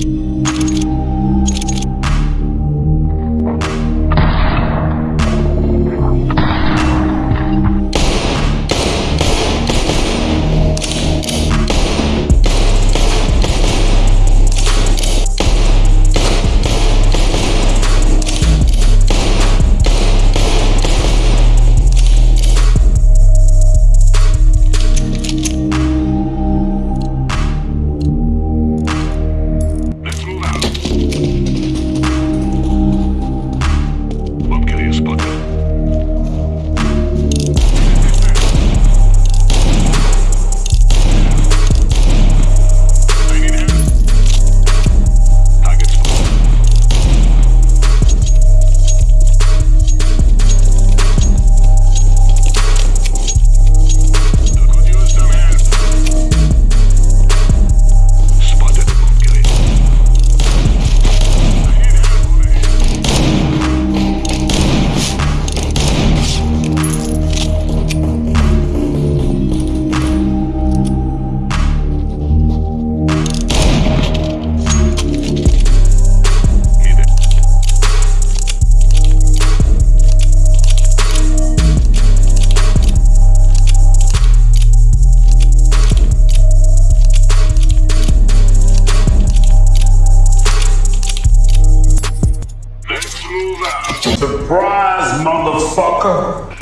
you Surprise, motherfucker!